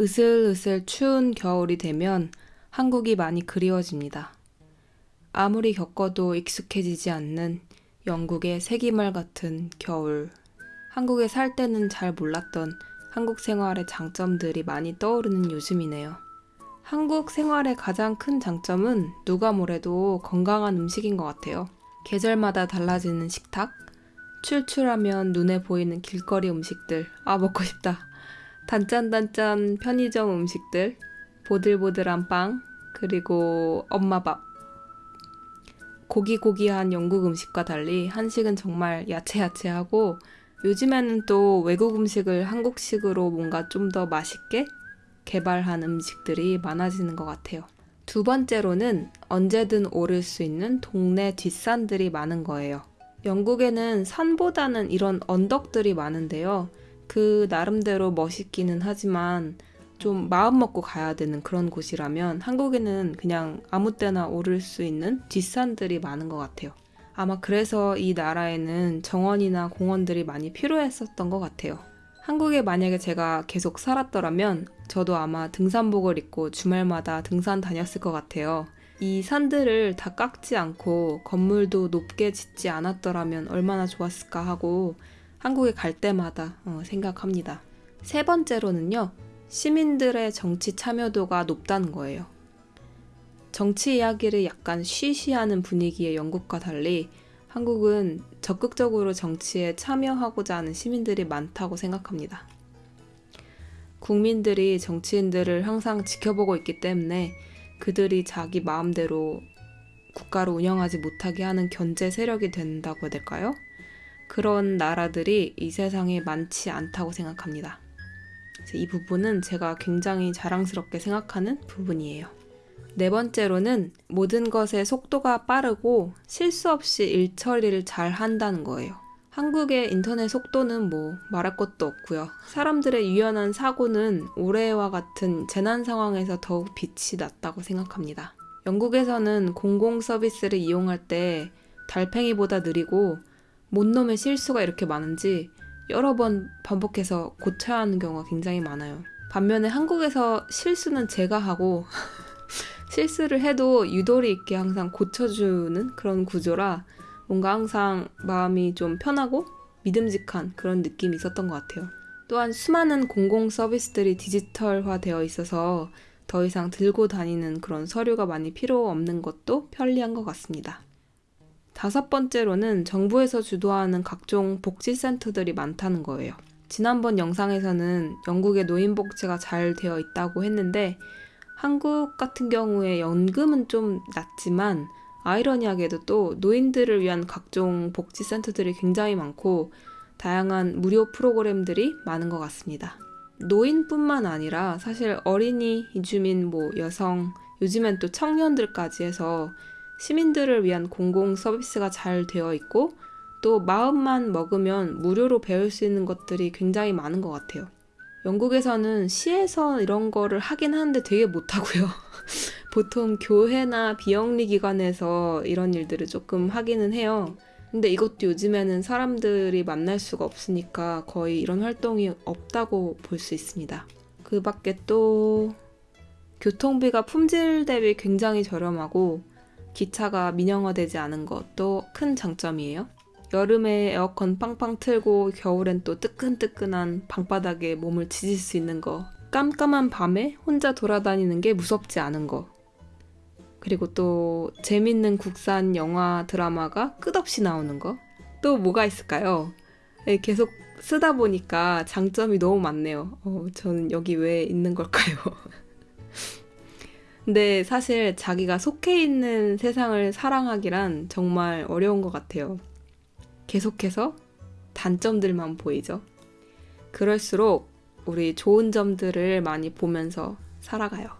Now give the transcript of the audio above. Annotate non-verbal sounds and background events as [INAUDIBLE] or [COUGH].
으슬으슬 추운 겨울이 되면 한국이 많이 그리워집니다. 아무리 겪어도 익숙해지지 않는 영국의 세기말 같은 겨울. 한국에 살 때는 잘 몰랐던 한국 생활의 장점들이 많이 떠오르는 요즘이네요. 한국 생활의 가장 큰 장점은 누가 뭐래도 건강한 음식인 것 같아요. 계절마다 달라지는 식탁, 출출하면 눈에 보이는 길거리 음식들, 아, 먹고 싶다. 단짠단짠 편의점 음식들, 보들보들한 빵, 그리고 엄마 밥. 고기고기한 영국 음식과 달리 한식은 정말 야채야채하고 요즘에는 또 외국 음식을 한국식으로 뭔가 좀 더 맛있게 개발한 음식들이 많아지는 것 같아요. 두 번째로는 언제든 오를 수 있는 동네 뒷산들이 많은 거예요. 영국에는 산보다는 이런 언덕들이 많은데요. 그 나름대로 멋있기는 하지만 좀 마음 먹고 가야 되는 그런 곳이라면 한국에는 그냥 아무 때나 오를 수 있는 뒷산들이 많은 것 같아요. 아마 그래서 이 나라에는 정원이나 공원들이 많이 필요했었던 것 같아요. 한국에 만약에 제가 계속 살았더라면 저도 아마 등산복을 입고 주말마다 등산 다녔을 것 같아요. 이 산들을 다 깎지 않고 건물도 높게 짓지 않았더라면 얼마나 좋았을까 하고 한국에 갈 때마다 어, 생각합니다. 세 번째로는요, 시민들의 정치 참여도가 높다는 거예요. 정치 이야기를 약간 쉬쉬하는 분위기의 영국과 달리 한국은 적극적으로 정치에 참여하고자 하는 시민들이 많다고 생각합니다. 국민들이 정치인들을 항상 지켜보고 있기 때문에 그들이 자기 마음대로 국가를 운영하지 못하게 하는 견제 세력이 된다고 해야 될까요? 그런 나라들이 이 세상에 많지 않다고 생각합니다. 이 부분은 제가 굉장히 자랑스럽게 생각하는 부분이에요. 네 번째로는 모든 것의 속도가 빠르고 실수 없이 일 처리를 잘 한다는 거예요. 한국의 인터넷 속도는 뭐 말할 것도 없고요. 사람들의 유연한 사고는 올해와 같은 재난 상황에서 더욱 빛이 났다고 생각합니다. 영국에서는 공공 서비스를 이용할 때 달팽이보다 느리고 못놈의 실수가 이렇게 많은지 여러 번 반복해서 고쳐야 하는 경우가 굉장히 많아요. 반면에 한국에서 실수는 제가 하고 [LAUGHS] 실수를 해도 유도리 있게 항상 고쳐주는 그런 구조라 뭔가 항상 마음이 좀 편하고 믿음직한 그런 느낌이 있었던 것 같아요. 또한 수많은 공공 서비스들이 디지털화 되어 있어서 더 이상 들고 다니는 그런 서류가 많이 필요 없는 것도 편리한 것 같습니다. 다섯 번째로는 정부에서 주도하는 각종 복지센터들이 많다는 거예요. 지난번 영상에서는 영국의 노인복지가 잘 되어 있다고 했는데 한국 같은 경우에 연금은 좀 낮지만 아이러니하게도 또 노인들을 위한 각종 복지센터들이 굉장히 많고 다양한 무료 프로그램들이 많은 것 같습니다. 노인뿐만 아니라 사실 어린이, 이주민, 뭐 여성, 요즘엔 또 청년들까지 해서 시민들을 위한 공공 서비스가 잘 되어 있고 또 마음만 먹으면 무료로 배울 수 있는 것들이 굉장히 많은 것 같아요. 영국에서는 시에서 이런 거를 하긴 하는데 되게 못하고요. [LAUGHS] 보통 교회나 비영리 기관에서 이런 일들을 조금 하기는 해요. 근데 이것도 요즘에는 사람들이 만날 수가 없으니까 거의 이런 활동이 없다고 볼 수 있습니다. 그 밖에 또 교통비가 품질 대비 굉장히 저렴하고 기차가 민영화되지 않은 것도 큰 장점이에요. 여름에 에어컨 빵빵 틀고 겨울엔 또 뜨끈뜨끈한 방바닥에 몸을 지질 수 있는 거. 깜깜한 밤에 혼자 돌아다니는 게 무섭지 않은 거. 그리고 또 재밌는 국산 영화 드라마가 끝없이 나오는 거. 또 뭐가 있을까요? 네, 계속 쓰다 보니까 장점이 너무 많네요. 어, 저는 여기 왜 있는 걸까요? [LAUGHS] 근데 사실 자기가 속해 있는 세상을 사랑하기란 정말 어려운 것 같아요. 계속해서 단점들만 보이죠. 그럴수록 우리 좋은 점들을 많이 보면서 살아가요.